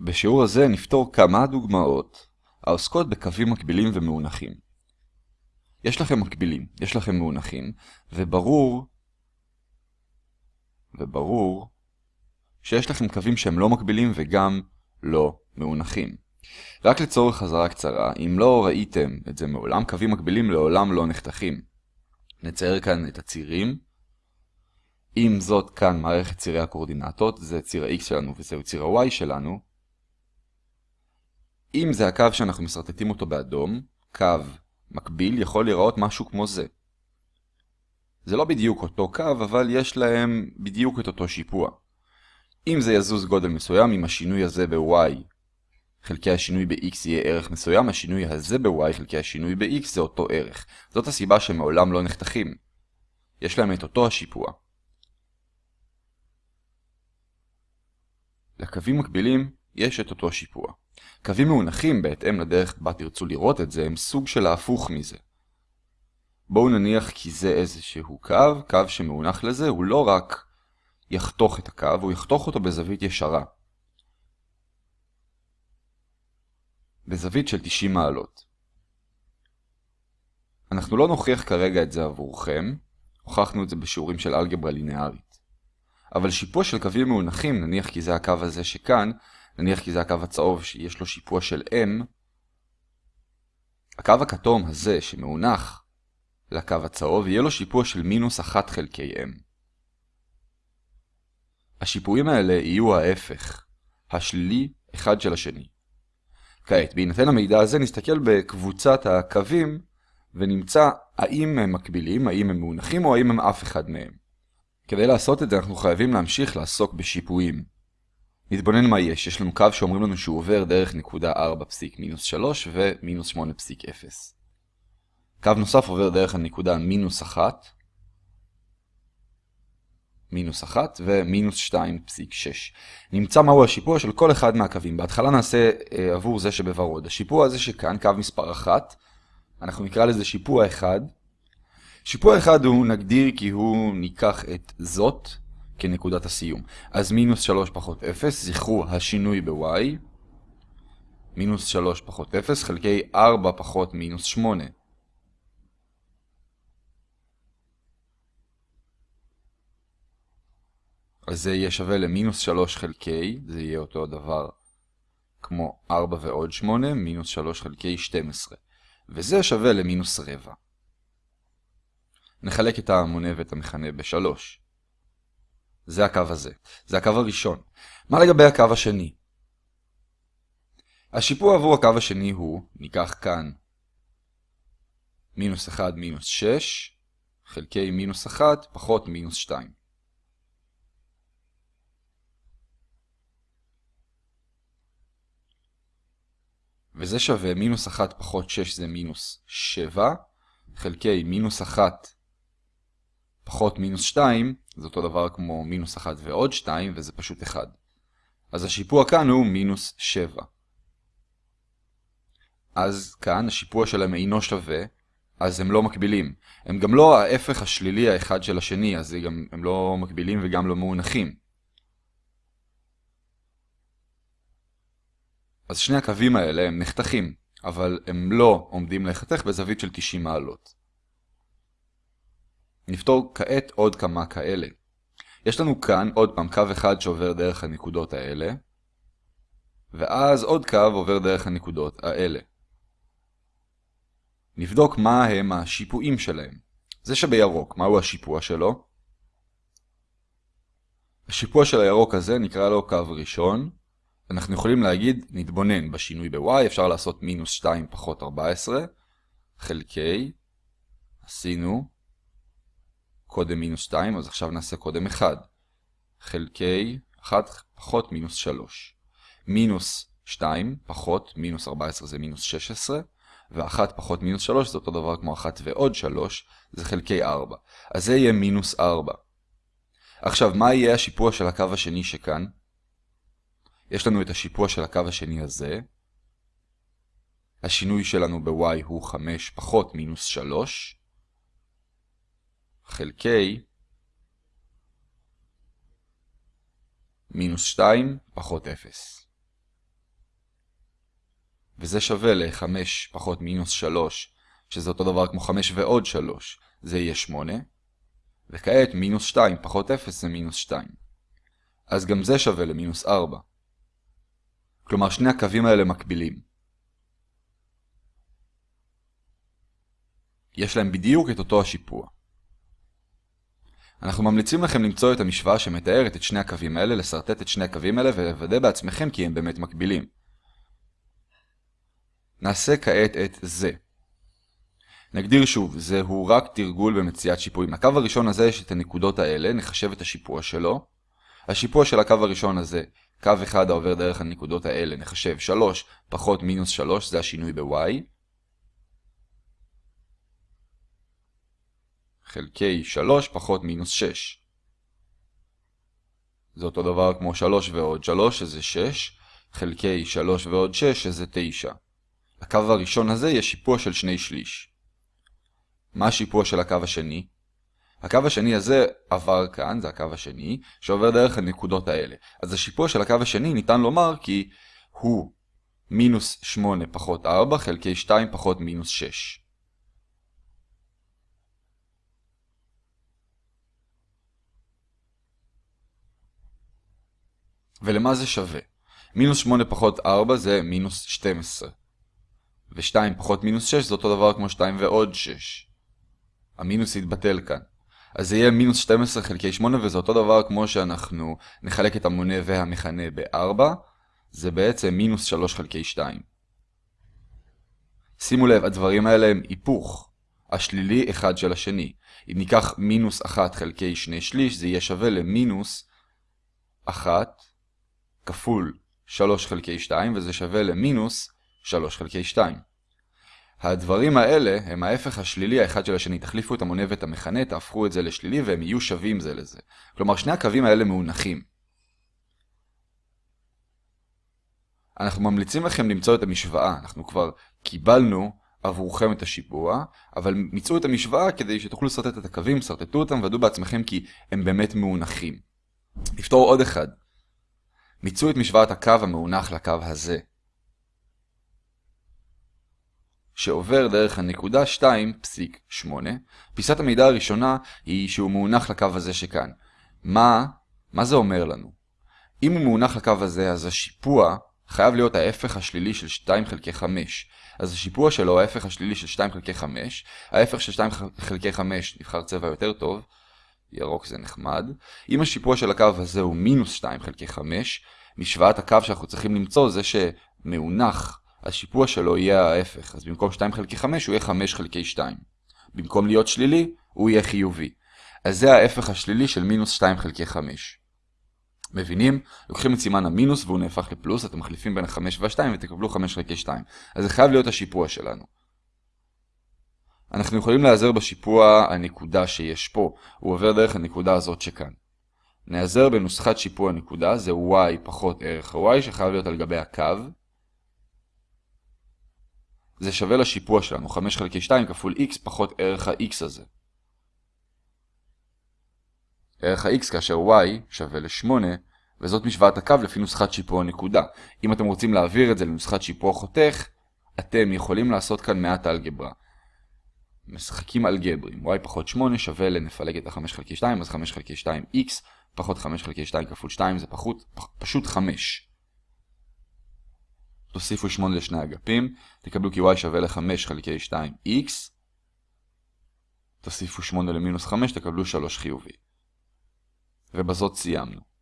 בשיעור הזה נפתור כמה דוגמאות העוסקות בקווים מקבילים ומאונחים. יש לכם מקבילים, יש לכם מאונחים, וברור, וברור, שיש לכם קווים שהם לא מקבילים וגם לא מאונחים. רק לצורך חזרה קצרה, אם לא ראיתם את זה מעולם, קווים מקבילים לעולם לא נחתכים. נצייר כאן את הצירים. אם זאת כאן מערכת צירי הקורדינטות, זה ציר ה-x שלנו וזהו ציר ה-y שלנו. אם זה הקו שאנחנו מסרטטים אותו באדום, קו מקביל יכול להיראות משהו כמו זה. זה לא בדיוק אותו קו, אבל יש להם בדיוק את אותו שיפוע. אם זה יזוז גודל מסוים, אם השינוי הזה ב-y חלקי השינוי ב-x יהיה ערך מסוים, השינוי הזה ב-y חלקי השינוי ב-x זה אותו ערך. זאת הסיבה שהם מעולם לא נחתכים. יש להם את אותו השיפוע. לקווים מקבילים יש את אותו שיפוע. קווים מאונחים, בהתאם לדרך בה תרצו לראות את זה, הם סוג של ההפוך מזה. בואו נניח כי זה איזשהו קו, קו שמאונח לזה הוא לא רק יחתוך את הקו, הוא יחתוך אותו בזווית ישרה. בזווית של 90 מעלות. אנחנו לא נוכיח כרגע את זה עבורכם, הוכחנו את זה בשיעורים של אלגברה לינארית. אבל שיפוע של קווים מאונחים, נניח כי זה הקו הזה שכאן, נניח כי זה הקו הצהוב שיש לו שיפוע של m, הקו הכתום הזה שמאונח לקו הצהוב יהיה לו שיפוע של מינוס 1 חלקי m. השיפועים האלה יהיו ההפך, השלילי אחד של השני. כעת, בהינתן המידע הזה נסתכל בקבוצת הקווים ונמצא האם הם מקבילים, האם הם מאונחים או האם הם אף אחד מהם. כדי לעשות את זה אנחנו חייבים להמשיך לעסוק בשיפועים. נתבונן מה יש, יש לנו קו שאומרים לנו שהוא עובר דרך נקודה 4 פסיק מינוס 3 ומינוס 8 פסיק 0. קו נוסף עובר דרך הנקודה מינוס 1, מינוס 1 ומינוס 2.6. נמצא מהו השיפוע של כל אחד מהקווים. בהתחלה נעשה אה, עבור זה שבוורוד. השיפוע הזה שכאן, קו מספר 1, אנחנו נקרא לזה שיפוע 1. שיפוע 1 הוא נגדיר כי הוא ניקח את זאת כנקודת הסיום. אז מינוס 3 פחות 0, זכרו השינוי ב-y. מינוס 3 פחות 0 חלקי 4 פחות מינוס 8. אז זה יהיה שווה למינוס 3 חלקי, זה יהיה אותו דבר כמו 4 ועוד 8, מינוס 3 חלקי 12. וזה שווה למינוס רבע. נחלק את המונה ואת המכנה ב-3. זה הקו הזה. זה הקו הראשון. מה לגבי הקו השני? השיפוע עבור הקו השני הוא, ניקח כאן מינוס 1 מינוס 6 חלקי מינוס 1 פחות מינוס 2. וזה שווה מינוס 1 פחות 6 זה מינוס 7, חלקי מינוס 1 פחות מינוס 2, זה אותו דבר כמו מינוס 1 ועוד 2, וזה פשוט 1. אז השיפוע כאן הוא מינוס 7. אז כאן השיפוע שלהם אינו שווה, אז הם לא מקבילים. הם גם לא ההפך השלילי האחד של השני, אז הם, הם לא מקבילים וגם לא מאונחים. אז שני הקווים האלה הם נחתכים, אבל הם לא עומדים להיחתך בזווית של 90 מעלות. נפתור כעת עוד כמה כאלה. יש לנו כאן עוד פעם קו אחד שעובר דרך הנקודות האלה, ואז עוד קו עובר דרך הנקודות האלה. נבדוק מה הם השיפועים שלהם. זה שבירוק, מהו השיפוע שלו? השיפוע של הירוק הזה נקרא לו קו ראשון, אנחנו יכולים להגיד, נתבונן בשינוי ב-y, אפשר לעשות מינוס 2 פחות 14, חלקי, עשינו, קודם מינוס 2, אז עכשיו נעשה קודם 1, חלקי 1 פחות מינוס 3. מינוס 2 פחות מינוס 14 זה מינוס 16, ו-1 פחות מינוס 3 זה אותו דבר כמו 1 ועוד 3, זה חלקי 4. אז זה יהיה מינוס 4. עכשיו, מה יהיה השיפוע של הקו השני שכאן? יש לנו את השיפוע של הקו השני הזה. השינוי שלנו ב-y הוא 5 פחות מינוס 3, חלקי מינוס 2 פחות 0. וזה שווה ל-5 פחות מינוס 3, שזה אותו דבר כמו 5 ועוד 3, זה יהיה 8. וכעת מינוס 2 פחות 0 זה מינוס 2. אז גם זה שווה למינוס 4. כלומר שני הקווים האלה מקבילים. יש להם בדיוק את אותו השיפוע. אנחנו ממליצים לכם למצוא את המשוואה שמתארת את שני הקווים האלה, לסרטט את שני הקווים האלה ולוודא בעצמכם כי הם באמת מקבילים. נעשה כעת את זה. נגדיר שוב, זהו רק תרגול במציאת שיפועים. לקו הראשון הזה יש את הנקודות האלה, נחשב את השיפוע שלו. השיפוע של הקו הראשון הזה, קו אחד העובר דרך הנקודות האלה, נחשב 3 פחות מינוס 3, זה השינוי ב-y. חלקי 3 פחות מינוס 6. זה אותו דבר כמו 3 ועוד 3, שזה 6, חלקי 3 ועוד 6, שזה 9. לקו הראשון הזה יש שיפוע של שני שליש. מה השיפוע של הקו השני? הקו השני הזה עבר כאן, זה הקו השני, שעובר דרך הנקודות האלה. אז השיפוע של הקו השני ניתן לומר כי הוא מינוס 8 פחות 4 חלקי 2 פחות מינוס 6. ולמה זה שווה? מינוס 8 פחות 4 זה מינוס 12. ו-2 פחות מינוס 6 זה אותו דבר כמו 2 ועוד 6. המינוס יתבטל כאן. אז זה יהיה מינוס 12 חלקי 8 וזה אותו דבר כמו שאנחנו נחלק את המונה והמכנה ב-4. זה בעצם מינוס 3 חלקי 2. שימו לב, הדברים האלה הם היפוך. השלילי אחד של השני. אם ניקח מינוס 1 חלקי 2 שליש, זה יהיה שווה למינוס 1 כפול 3 חלקי 2, וזה שווה למינוס 3 חלקי 2. הדברים האלה הם ההפך השלילי האחד של השני. תחליפו את המונה ואת המכנה, תהפכו את זה לשלילי והם יהיו שווים זה לזה. כלומר, שני הקווים האלה מאונחים. אנחנו ממליצים לכם למצוא את המשוואה. אנחנו כבר קיבלנו עבורכם את השיפוע, אבל מצאו את המשוואה כדי שתוכלו לסרטט את הקווים, סרטטו אותם ודאו בעצמכם כי הם באמת מאונחים. נפתור עוד אחד. מצאו את משוואת הקו המאונח לקו הזה. שעובר דרך הנקודה 2.8. פיסת המידע הראשונה היא שהוא מאונח לקו הזה שכאן. מה, מה זה אומר לנו? אם הוא מאונח לקו הזה, אז השיפוע חייב להיות ההפך השלילי של 2 חלקי 5. אז השיפוע שלו, ההפך השלילי של 2 חלקי 5, ההפך של 2 חלקי 5 נבחר צבע יותר טוב, ירוק זה נחמד. אם השיפוע של הקו הזה הוא מינוס 2 חלקי 5, משוואת הקו שאנחנו צריכים למצוא זה שמאונח השיפוע שלו יהיה ההפך, אז במקום 2 חלקי 5 הוא יהיה 5 חלקי 2. במקום להיות שלילי, הוא יהיה חיובי. אז זה ההפך השלילי של מינוס 2 חלקי 5. מבינים? לוקחים את סימן המינוס והוא נהפך לפלוס, אתם מחליפים בין ה-5 וה-2 ותקבלו 5 חלקי 2. אז זה חייב להיות השיפוע שלנו. אנחנו יכולים להיעזר בשיפוע הנקודה שיש פה, הוא עובר דרך הנקודה הזאת שכאן. נעזר בנוסחת שיפוע נקודה, זה y פחות ערך ה-y שחייב להיות על גבי הקו. זה שווה לשיפוע שלנו, 5 חלקי 2 כפול x פחות ערך ה-x הזה. ערך ה-x כאשר y שווה ל-8, וזאת משוואת הקו לפי נוסחת שיפוע נקודה. אם אתם רוצים להעביר את זה לנוסחת שיפוע חותך, אתם יכולים לעשות כאן מעט אלגברה. משחקים אלגבריים, y פחות 8 שווה לנפלג את ה-5 חלקי 2, אז 5 חלקי 2x פחות 5 חלקי 2 כפול 2 זה פחות, פשוט 5. תוסיפו 8 לשני אגפים, תקבלו כי y שווה ל-5 חלקי 2x. תוסיפו 8 למינוס 5, תקבלו 3 חיובי. ובזאת סיימנו.